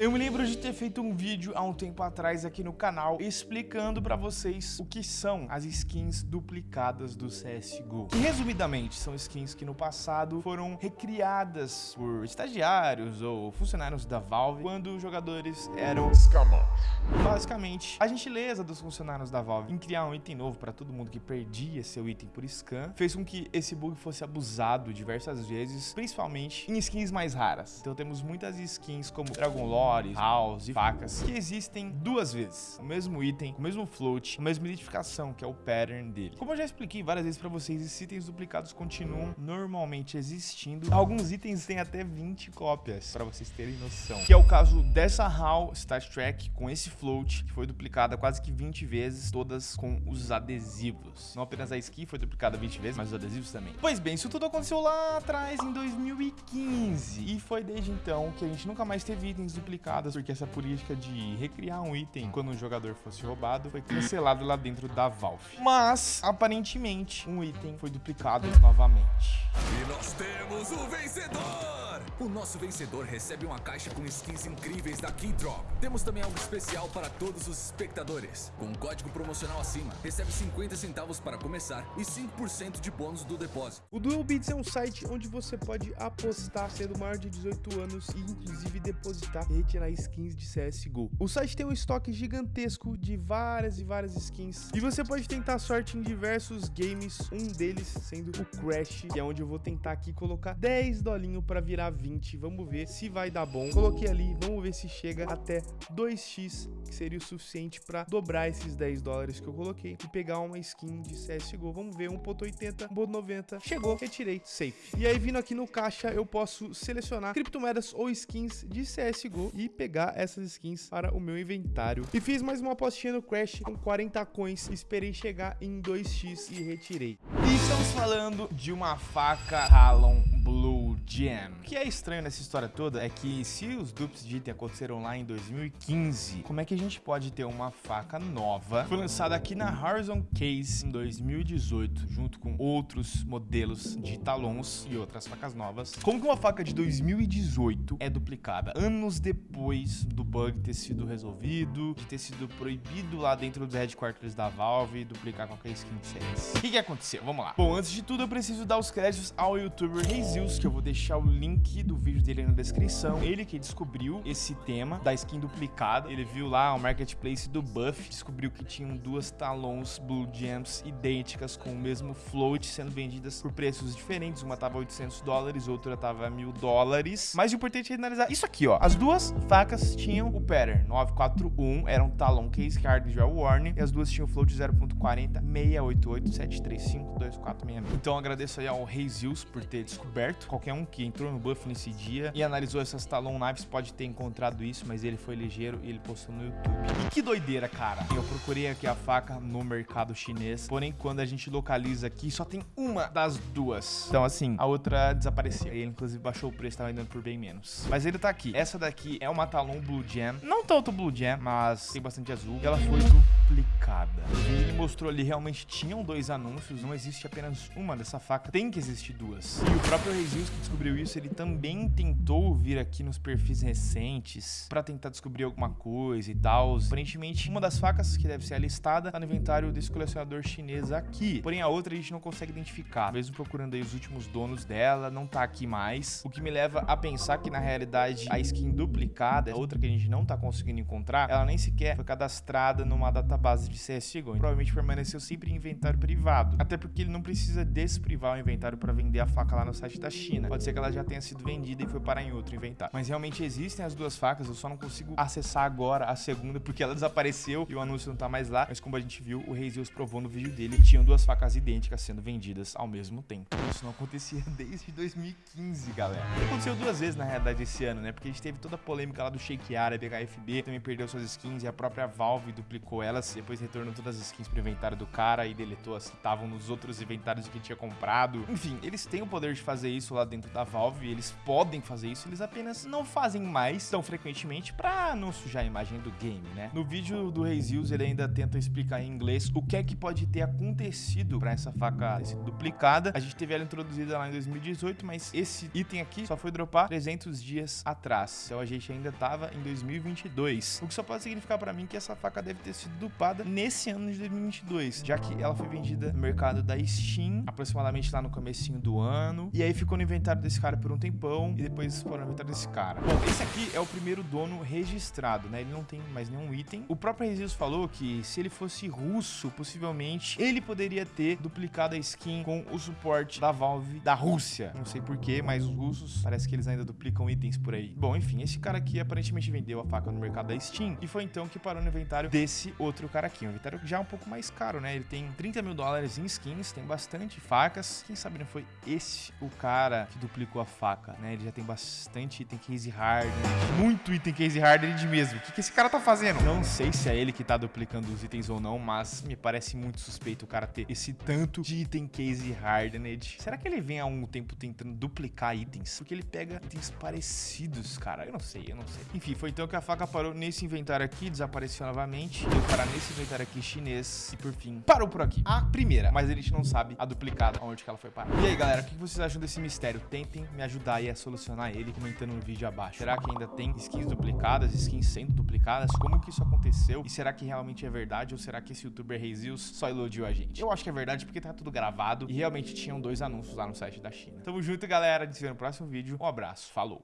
Eu me lembro de ter feito um vídeo há um tempo atrás aqui no canal explicando pra vocês o que são as skins duplicadas do CSGO. Que resumidamente são skins que no passado foram recriadas por estagiários ou funcionários da Valve quando os jogadores eram escamosos. Basicamente, a gentileza dos funcionários da Valve em criar um item novo pra todo mundo que perdia seu item por scan fez com que esse bug fosse abusado diversas vezes, principalmente em skins mais raras. Então temos muitas skins como Dragon Lore, house e facas, que existem duas vezes. O mesmo item, o mesmo float, a mesma identificação, que é o pattern dele. Como eu já expliquei várias vezes pra vocês, esses itens duplicados continuam normalmente existindo. Alguns itens têm até 20 cópias, pra vocês terem noção. Que é o caso dessa HAL Star Trek com esse float, que foi duplicada quase que 20 vezes, todas com os adesivos. Não apenas a skin foi duplicada 20 vezes, mas os adesivos também. Pois bem, isso tudo aconteceu lá atrás, em 2015. E foi desde então que a gente nunca mais teve itens duplicados porque essa política de recriar um item quando um jogador fosse roubado foi cancelado lá dentro da Valve. Mas, aparentemente, um item foi duplicado novamente. E nós temos o vencedor! O nosso vencedor recebe uma caixa com skins incríveis da Keydrop. Temos também algo especial para todos os espectadores. Com um código promocional acima, recebe 50 centavos para começar e 5% de bônus do depósito. O Duel Beats é um site onde você pode apostar sendo maior de 18 anos e inclusive depositar e retirar skins de CSGO. O site tem um estoque gigantesco de várias e várias skins e você pode tentar sorte em diversos games, um deles sendo o Crash, que é onde eu vou tentar aqui colocar 10 dolinho para virar 20. Vamos ver se vai dar bom. Coloquei ali, vamos ver se chega até 2x, que seria o suficiente para dobrar esses 10 dólares que eu coloquei e pegar uma skin de CSGO. Vamos ver, 1.80, 1.90. Chegou, retirei, safe. E aí, vindo aqui no caixa, eu posso selecionar criptomoedas ou skins de CSGO e pegar essas skins para o meu inventário. E fiz mais uma apostinha no Crash com 40 coins, esperei chegar em 2x e retirei. E estamos falando de uma faca Talon Gem. O que é estranho nessa história toda é que se os dupes de item aconteceram lá em 2015, como é que a gente pode ter uma faca nova? Foi lançada aqui na Horizon Case em 2018, junto com outros modelos de talons e outras facas novas. Como que uma faca de 2018 é duplicada? Anos depois do bug ter sido resolvido, de ter sido proibido lá dentro dos headquarters da Valve duplicar qualquer skin de. O que, que aconteceu? Vamos lá. Bom, antes de tudo eu preciso dar os créditos ao youtuber Rezius, que eu vou deixar o link do vídeo dele na descrição. Ele que descobriu esse tema da skin duplicada. Ele viu lá o marketplace do Buff, descobriu que tinham duas talons Blue Gems idênticas com o mesmo float sendo vendidas por preços diferentes. Uma tava 800 dólares, outra tava 1000 dólares. Mas o importante é analisar isso aqui, ó. As duas facas tinham o pattern 941, era um talon case card de warning, e as duas tinham o float 0.40 688 735 2466. Então agradeço aí ao Rezius por ter descoberto. Qualquer um que entrou no buff nesse dia e analisou essas Talon Knives pode ter encontrado isso, mas ele foi ligeiro e ele postou no YouTube. E que doideira, cara. Eu procurei aqui a faca no mercado chinês, porém quando a gente localiza aqui, só tem uma das duas. Então assim, a outra desapareceu. Ele inclusive baixou o preço, tava vendendo por bem menos. Mas ele tá aqui. Essa daqui é uma Talon Blue Gem. Não tanto Blue Gem, mas tem bastante azul. E ela foi duplicada. Ele mostrou ali, realmente tinham dois anúncios, não existe apenas uma dessa faca, tem que existir duas. E o próprio Rezius que descobriu isso, ele também tentou vir aqui nos perfis recentes pra tentar descobrir alguma coisa e tal. Aparentemente, uma das facas que deve ser a listada tá no inventário desse colecionador chinês aqui. Porém, a outra a gente não consegue identificar. Mesmo procurando aí os últimos donos dela, não tá aqui mais. O que me leva a pensar que, na realidade, a skin duplicada, a outra que a gente não tá conseguindo encontrar, ela nem sequer foi cadastrada numa database de CSGO. Provavelmente permaneceu sempre em inventário privado. Até porque ele não precisa desprivar o inventário para vender a faca lá no site da China. Pode ser que ela já tenha sido vendida e foi parar em outro inventário. Mas realmente existem as duas facas, eu só não consigo acessar agora a segunda porque ela desapareceu e o anúncio não tá mais lá. Mas como a gente viu, o Rezius provou no vídeo dele que tinham duas facas idênticas sendo vendidas ao mesmo tempo. Isso não acontecia desde 2015, galera. Aconteceu duas vezes na realidade esse ano, né? Porque a gente teve toda a polêmica lá do Shake Árabe, HFB também perdeu suas skins e a própria Valve duplicou elas. Depois retornou todas as skins pro inventário do cara e deletou as que estavam nos outros inventários que tinha comprado. Enfim, eles têm o poder de fazer isso lá dentro da Valve, eles podem fazer isso, eles apenas não fazem mais tão frequentemente pra não sujar a imagem do game, né? No vídeo do Reis ele ainda tenta explicar em inglês o que é que pode ter acontecido pra essa faca sido duplicada. A gente teve ela introduzida lá em 2018, mas esse item aqui só foi dropar 300 dias atrás. Então a gente ainda tava em 2022. O que só pode significar pra mim que essa faca deve ter sido dupada nesse ano de 2022, já que ela foi vendida no mercado da Steam, aproximadamente lá no comecinho do ano, e aí ficou no inventário desse cara por um tempão, e depois foi no inventário desse cara. Bom, esse aqui é o primeiro dono registrado, né? Ele não tem mais nenhum item. O próprio Rezius falou que se ele fosse russo, possivelmente, ele poderia ter duplicado a skin com o suporte da Valve da Rússia. Não sei porquê, mas os russos, parece que eles ainda duplicam itens por aí. Bom, enfim, esse cara aqui aparentemente vendeu a faca no mercado da Steam, e foi então que parou no inventário desse outro cara aqui. Um inventário já é um pouco mais caro, né? Ele tem 30 mil dólares em skins, tem bastante facas. Quem sabe não foi esse o cara que duplicou a faca, né? Ele já tem bastante item case hard, muito item case hard de mesmo. O que, que esse cara tá fazendo? Não sei se é ele que tá duplicando os itens ou não, mas me parece muito suspeito o cara ter esse tanto de item case hardened. Será que ele vem há um tempo tentando duplicar itens? Porque ele pega itens parecidos, cara. Eu não sei, eu não sei. Enfim, foi então que a faca parou nesse inventário aqui, desapareceu novamente. Deu parar nesse inventário aqui chinês e por fim parou por aqui. A primeira, mas a gente não sabe a duplicada, onde que ela foi parar. E aí, galera, o que vocês acham desse mistério? Tentem me ajudar aí a solucionar ele comentando no vídeo abaixo. Será que ainda tem skins duplicadas, skins sendo duplicadas? Como que isso aconteceu? E será que realmente é verdade ou será que esse youtuber Rezius só iludiu a gente? Eu acho que é verdade porque tá tudo gravado e realmente tinham dois anúncios lá no site da China. Tamo junto, galera. A gente se vê no próximo vídeo. Um abraço. Falou.